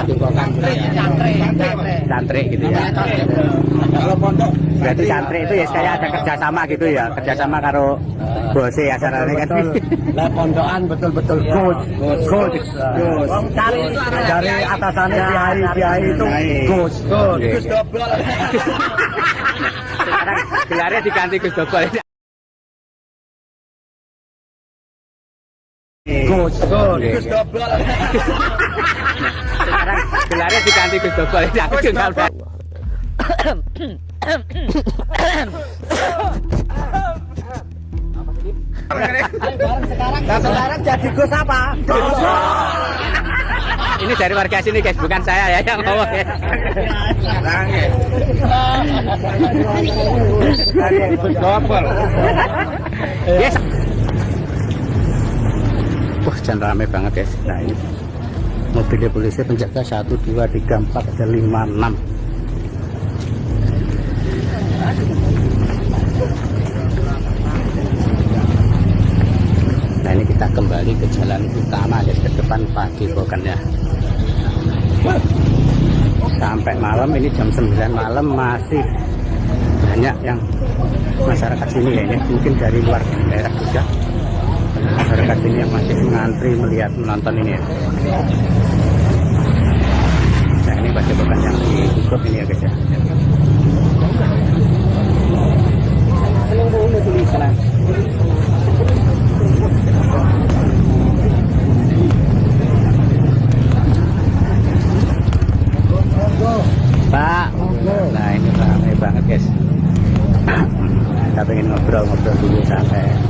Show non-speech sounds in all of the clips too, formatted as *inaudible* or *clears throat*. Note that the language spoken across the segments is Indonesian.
Padepokan Cantrik, Cantrik gitu ya. Kalau pondok Berarti Cantrik itu ya kayak ada kerjasama gitu ya, kerjasama karo bose ya caranya kan. Lah pondokan betul-betul coach, coach, coach. Cari Dari atasannya kiai kiai. itu coach, coach. Gus *laughs* Sekarang gelarnya diganti Gus Dobol. Coach, coach. Gus Sekarang gelarnya diganti Gus Dobol. Aku udah. Nah sekarang jadi Gus apa? Ini dari warga sini guys, bukan saya ya yang ngomong ya. Gus Dobel. Yes. Jangan rame banget guys. Nah ini mobilnya polisi penjaga 1, 2, 3, 4, ada 5, 6. Nah ini kita kembali ke jalan utama guys, ke depan Padepokan ya. Sampai malam ini jam 9 malam masih banyak yang masyarakat sini ya ini mungkin dari luar daerah juga masyarakat sini yang masih mengantri melihat menonton ini ya. Nah ini padepokan yang ditutup ini ya guys ya. Pak. Nah ini ramai banget guys. *clears throat* Kita pengen ngobrol-ngobrol dulu sampai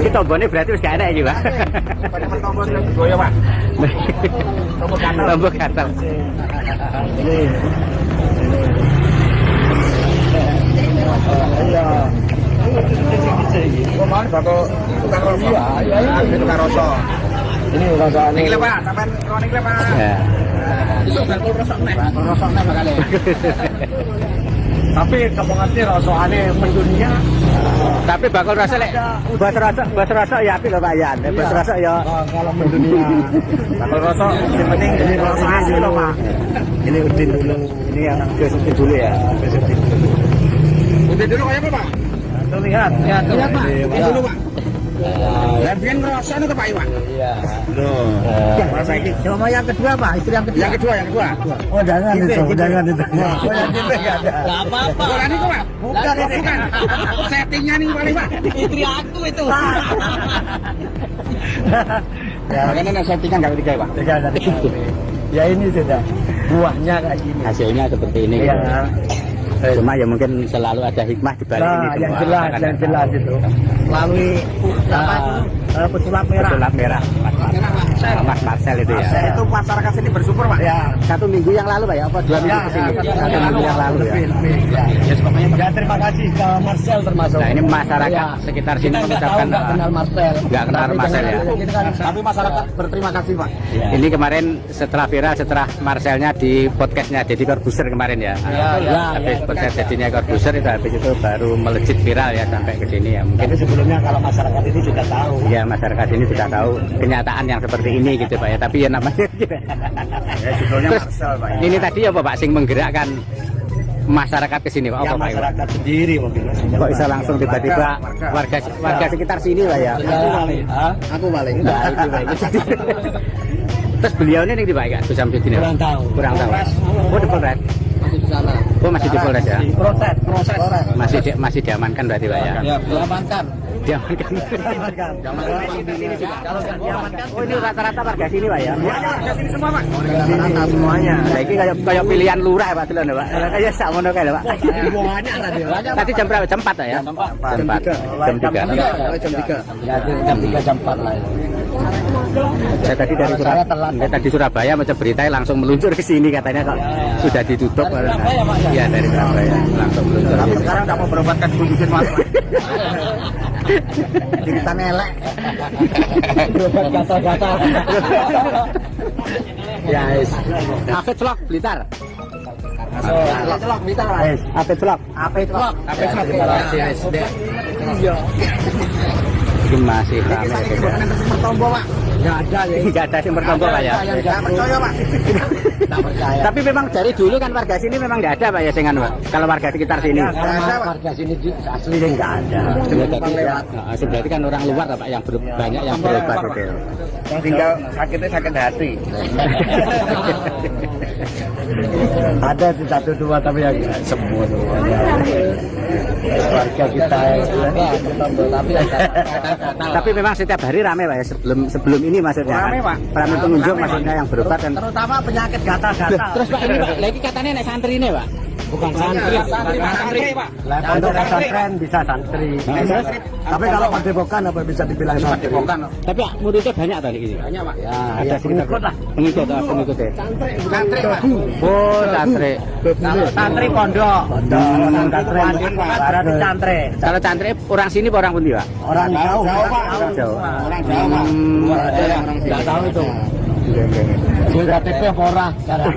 Ini tombolnya berarti harus gak enak juga. Ini. Iya. Bakal tukang. Iya, iya, ini tukang. Ini ini. Ini Pak, kronik Pak. Ya. Iso bakal rosok nek. Rosok *laughs* nek bakal. Tapi kamongannya rosokane mendunia. Tapi bakal rasa lek bas rasa bas rasa ya api lho Pak Yan. Bas rasa ya Oh, kalau mendunia. Bakal rosok yang penting ini rosok asli loh, Pak. ini udin dulu. Ini yang ke dulu ya. Udah dulu kayak apa, Pak? Tuh lihat, lihat, Lihat, Pak. Ini dulu, Pak. Lah biyen ngerasa itu Pak Iwan. Iya. Masa ini. Coba yang kedua Pak, itu yang kedua. Yang kedua, yang kedua. Oh jangan itu, jangan itu. Oh, yang gitu enggak ada. Gak apa-apa. Bukan ini kok, Pak. Bukan ini. bukan. Settingnya nih paling, Pak. Istri aku itu. *laughs* Ya, makanya settingan enggak ketiga, Pak. Tiga dari Ya ini sudah buahnya kayak gini. Hasilnya seperti ini. Iya. Cuma ya mungkin selalu ada hikmah di balik ini Nah, semua. yang jelas, yang jelas itu. Melalui apa Eh, pesulap merah. Pesulap merah. Mas, Mas, Mas Marcel itu ya. Itu masyarakat sini bersyukur, Pak. Ya. Satu minggu yang lalu Pak ya, apa dua minggu Ya, ke sini? ya, Satu minggu yang lalu ya. Lebih, lebih. Ya. Ya, pokoknya Ya terima kasih ke Marcel termasuk. Nah, ini masyarakat Ya. sekitar sini Kita mengucapkan, tahu, nggak uh, kenal Marcel. nggak kenal Tapi Marcel ya. Tapi masyarakat berterima kasih, Pak. Ini kemarin setelah viral setelah Marcelnya di podcastnya Deddy Corbuzier kemarin ya. Ya, ya, habis ya. podcast Dedinya Corbuzier itu habis itu baru melejit viral ya sampai ke sini ya. Mungkin Tapi sebelumnya kalau masyarakat ini sudah tahu. ya masyarakat ini sudah tahu kenyataan yang seperti ini gitu Pak ya. Tapi ya namanya *laughs* Ya, judulnya Terus Marcel, Pak. ya. ini tadi apa Pak sing menggerakkan masyarakat ke sini Pak? Ya Apa Pak? Masyarakat sendiri mungkin. Kok bisa langsung tiba-tiba warga warga sekitar sini Pak ya? Aku paling. Aku paling. Nah, itu Pak. Terus beliau ini nih Pak ya, Gus Samsudin ya? Kurang tahu. Kurang tahu. Oh di Polres. Masih di sana. Oh masih di Polres ya? Proses, proses. Masih di, masih diamankan berarti Pak ya? Ya, diamankan. Diamankan. Oh ini rata-rata warga sini Pak ya? Warga sini semua, Pak. Rata-rata semuanya. Nah, ini kayak kayak pilihan lurah Pak ya Pak. Kayak sak kayak Pak. Tadi. Banyak. Tadi jam berapa? Jam 4 ya? Jam 4. Jam 4. Jam 3. Jam 3. Jam 3 jam 4 lah. Saya tadi dari Saya Surabaya, enggak, tadi Surabaya baca berita langsung meluncur ke sini katanya kok sudah ditutup. Dari Surabaya, Pak, ya? Iya dari Surabaya langsung meluncur. Tapi sekarang udah mau berobat kan kunjungin mas. *laughs* Cerita nelek. Berobat gatal-gatal. Ya, yes. Afid Vlog Blitar. Celok kita lah. Afid Vlog. Apa itu? Apa itu? Iya. Ini masih ramai. Pertombo, Pak. Enggak ada ya. Enggak ada yang bertombol Pak ya. Enggak percaya, Pak. Percaya. Tapi memang dari dulu kan warga sini memang nggak ada Pak ya sengan Pak. Kalau warga sekitar sini. Warga sini aslinya enggak ada. Ya, jadi, nah, berarti kan orang luar Pak yang banyak yang berobat gitu. Yang tinggal sakitnya sakit hati. *laughs* Ada satu dua tapi yang semua semuanya. Warga kita ya, tapi Tapi memang setiap hari ramai Pak ya sebelum sebelum ini maksudnya. Ramai, kan? Pak. Ramai pengunjung maksudnya yang berobat kan. terutama penyakit gatal-gatal. terus Pak ini Pak, lagi katanya naik santri ini Pak. Bukan santri. Santri, Pak. Untuk pesantren bisa santri. Tapi kalau padepokan apa bisa dibilang santri? Tapi muridnya banyak tadi ini. Banyak pak. Ya, Ada ya, sekitar pengikut lah. Pengikut, ah, pengikut ya. Santri. Oh, santri. Santri pondok. Pondok, santri berarti santri. Kalau santri orang sini orang pundi Pak? Orang jauh, Orang. Orang pak. Hmm. Orang Enggak tahu itu. Iya, iya, iya. Gue KTP apa ora? Sekarang. *laughs*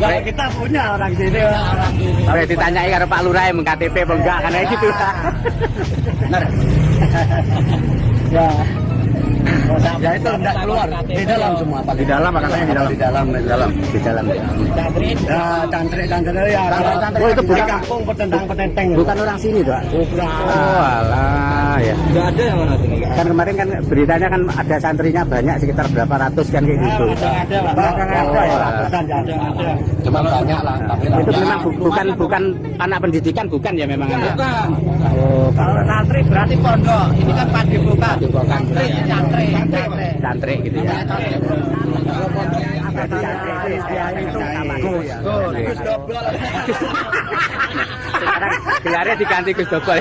Kalau kita punya orang sini, orang sini. Boleh ditanyai karo Pak Lurah yang KTP apa enggak kayak gitu. Benar. *laughs* Ya. Ya itu enggak keluar di dalam semua apa Di dalam pak katanya di dalam. Di dalam, di dalam. Di dalam. ya. Ya, santri santri ya. Oh, itu bukan- kampung petentang petenteng. Bukan orang sini tuh. Pak? Bukan. Oh, alah ya. Enggak ada yang mana sini. Kan kemarin kan beritanya kan ada santrinya banyak sekitar berapa ratus kan kayak gitu. Ada, Pak. Ada, ya. Ya, ada, ada. Cuma banyak lah. Tapi Itu memang bu- bukan bukan anak pendidikan bukan ya memang. ya? Bukan. Oh, Kalau santri berarti pondok. Ini kan padepokan. Padepokan. Santri, santri, santri. gitu ya. Gus, Gus. Sekarang gelarnya diganti Gus Dobol.